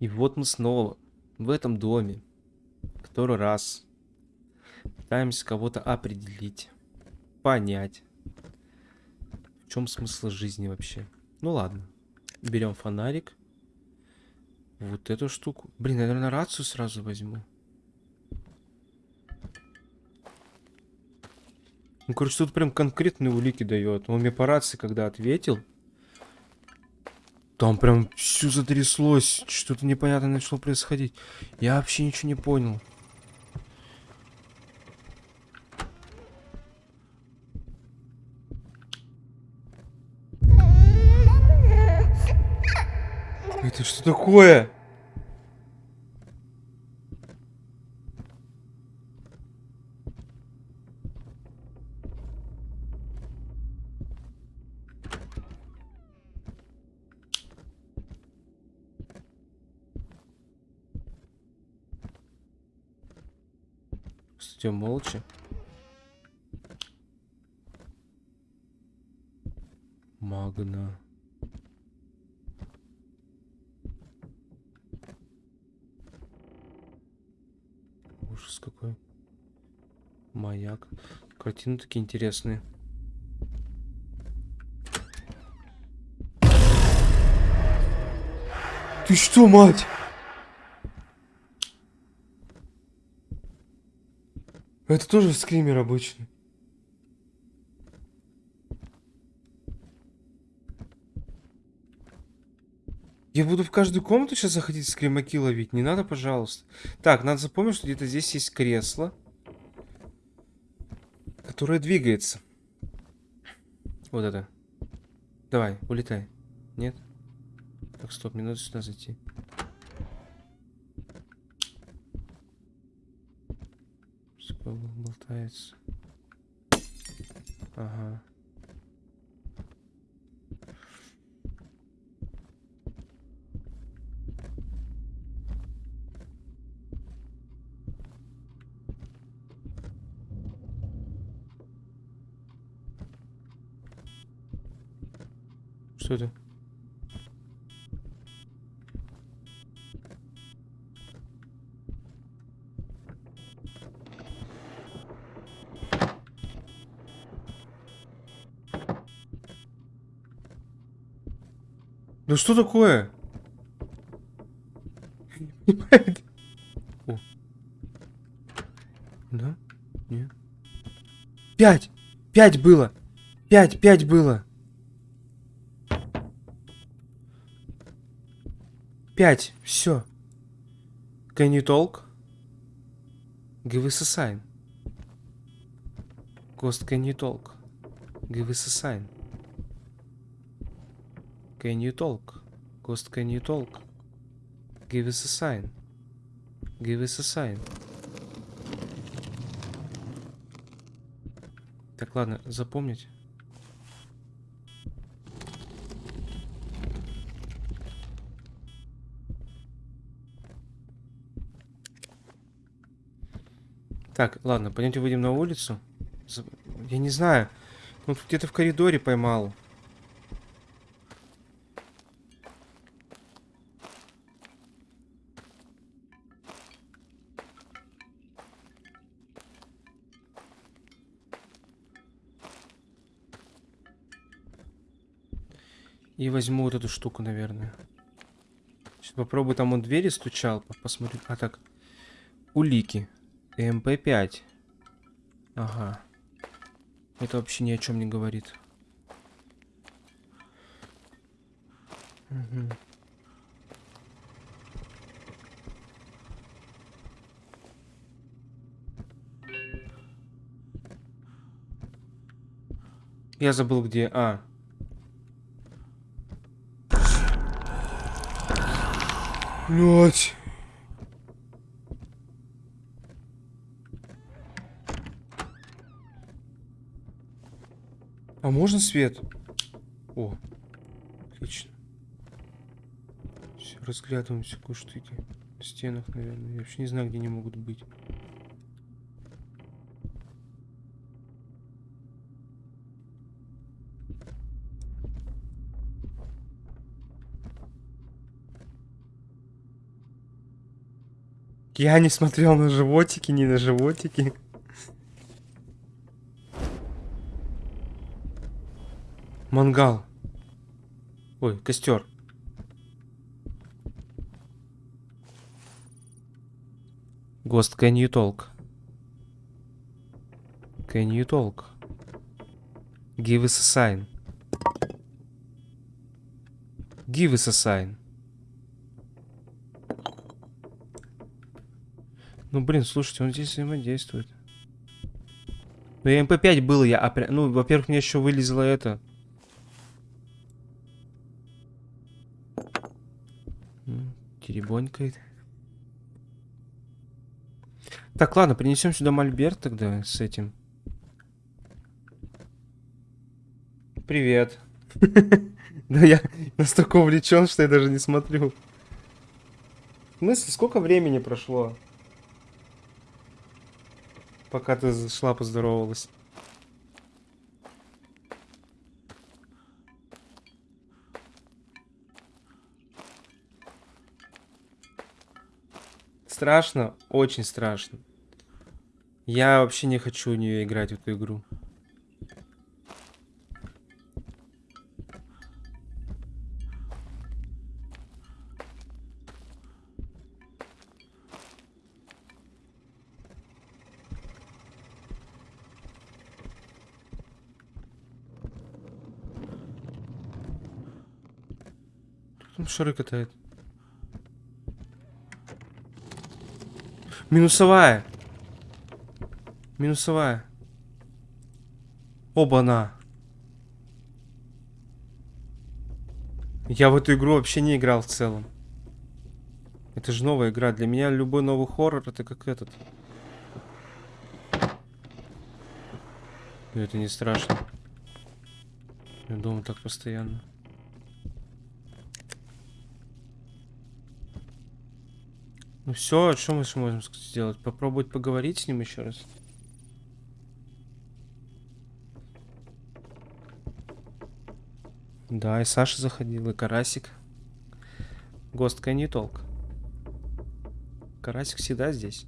И вот мы снова в этом доме. Который раз. Пытаемся кого-то определить. Понять. В чем смысл жизни вообще. Ну ладно. Берем фонарик. Вот эту штуку. Блин, наверное, рацию сразу возьму. Ну, короче, тут прям конкретные улики дает. Он мне по рации, когда ответил, там прям все затряслось. Что-то непонятное начало происходить. Я вообще ничего не понял. Это что такое? Идем молча. Магна. Ужас какой. Маяк. Картины такие интересные. Ты что, мать? Это тоже скример обычный. Я буду в каждую комнату сейчас заходить скримаки ловить. Не надо, пожалуйста. Так, надо запомнить, что где-то здесь есть кресло. Которое двигается. Вот это. Давай, улетай. Нет? Так, стоп, мне надо сюда зайти. Болтается. Ага. Что это? Ну что такое? Да? Нет. Пять! Пять было! Пять, пять было! Пять, все. Can you talk? Give us a sign. Ghost, can you talk? Give us a sign. Can you talk? Ghost, can you talk? Give us a sign. Give us a sign. Так, ладно, запомнить. Так, ладно, пойдемте выйдем на улицу. Я не знаю. Ну, где-то в коридоре поймал. И возьму вот эту штуку, наверное. Сейчас попробую, там он двери стучал. Посмотрю. А так. Улики. МП5. Ага. Это вообще ни о чем не говорит. Угу. Я забыл где. А, Блять. А можно свет? О, отлично. Все, разглядываем всякую штуки. На стенах, наверное. Я вообще не знаю, где они могут быть. Я не смотрел на животики, не на животики. Мангал. Ой, костер. Ghost, can you talk? Can you talk? Give us a sign. Give us a sign. Ну, блин, слушайте, он здесь взаимодействует. Ну, я МП5 был, я... Ну, во-первых, мне еще вылезло это... Теребонькает. Так, ладно, принесем сюда мольберт тогда с этим. Привет. Да я настолько увлечен, что я даже не смотрю. В смысле, сколько времени прошло? Пока ты зашла, поздоровалась. Страшно, очень страшно. Я вообще не хочу в нее играть в эту игру. Там шары катает. Минусовая. Минусовая. Оба-на. Я в эту игру вообще не играл в целом. Это же новая игра. Для меня любой новый хоррор это как этот. Но это не страшно. Я думаю так постоянно. Ну все, что мы можем сделать? Попробовать поговорить с ним еще раз. Да, и Саша заходил, и Карасик. Гостка не толк. Карасик всегда здесь.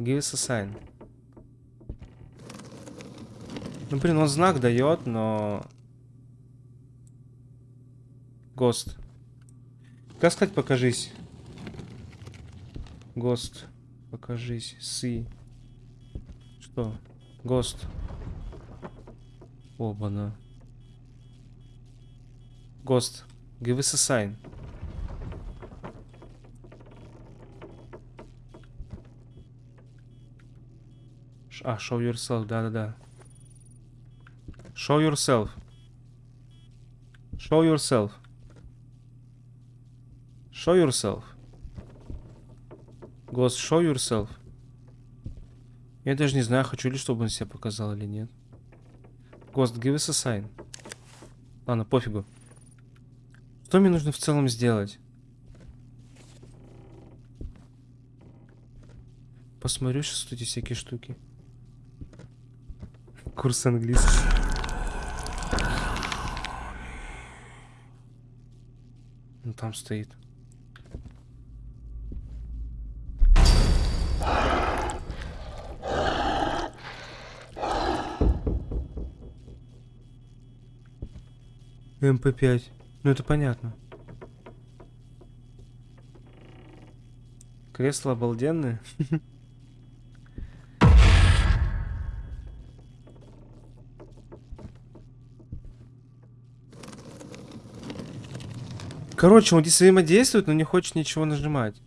Give us a sign. Ну, блин, он знак дает, но... Гост. Как сказать, покажись? Гост, покажись. Си. Что? Гост. Оба-на. Гост, give us a sign. А, show yourself, да-да-да. Show yourself. Show yourself. Show yourself. Ghost, show yourself. Я даже не знаю, хочу ли, чтобы он себя показал или нет. Ghost, give us a sign. Ладно, пофигу. Что мне нужно в целом сделать? Посмотрю сейчас эти всякие штуки. Курс английский. Ну там стоит. МП5. Ну это понятно. Кресло обалденное. Короче, он здесь взаимодействует, но не хочет ничего нажимать.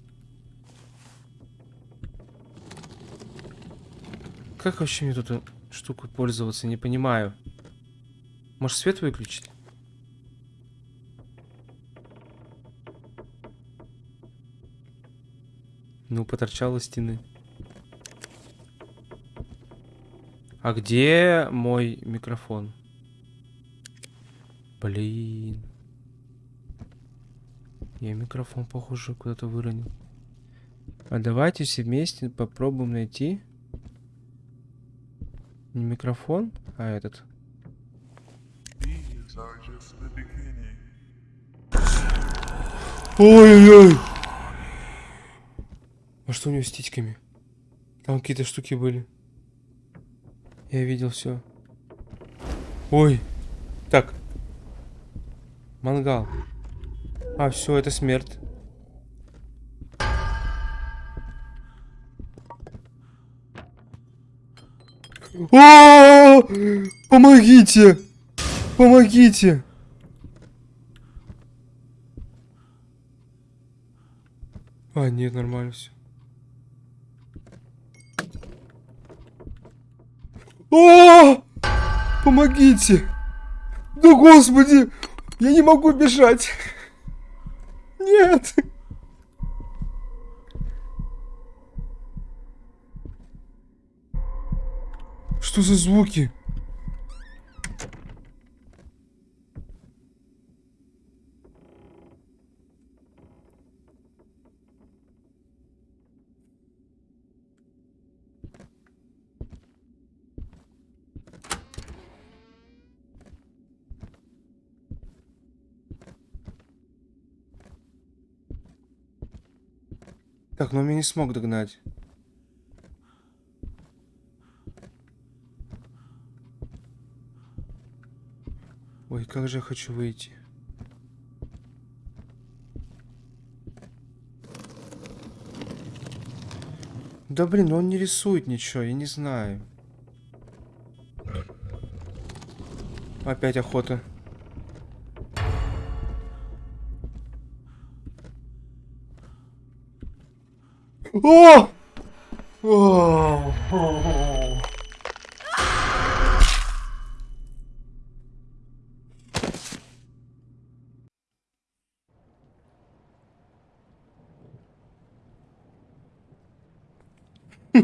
Как вообще мне тут штуку пользоваться, не понимаю. Может свет выключить? Ну, поторчал у стены. А где мой микрофон? Блин. Я микрофон, похоже, куда-то выронил. А давайте все вместе попробуем найти. Не микрофон, а этот. Ой-ой-ой! А что у него с титьками? Там какие-то штуки были. Я видел все. Ой. Так. Мангал. А, все, это смерть. А! Помогите! Помогите! А, нет, нормально все. О! Помогите! Да господи! Я не могу бежать! Нет! Что за звуки? Так, но он меня не смог догнать. Ой, как же я хочу выйти. Да блин, он не рисует ничего, я не знаю. Опять охота. О! О!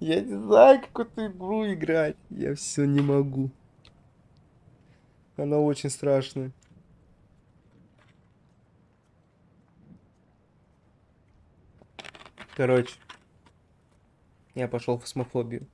Я не знаю, как эту игру играть. Я все не могу. Она очень страшная. Короче, я пошел в фосмофобию.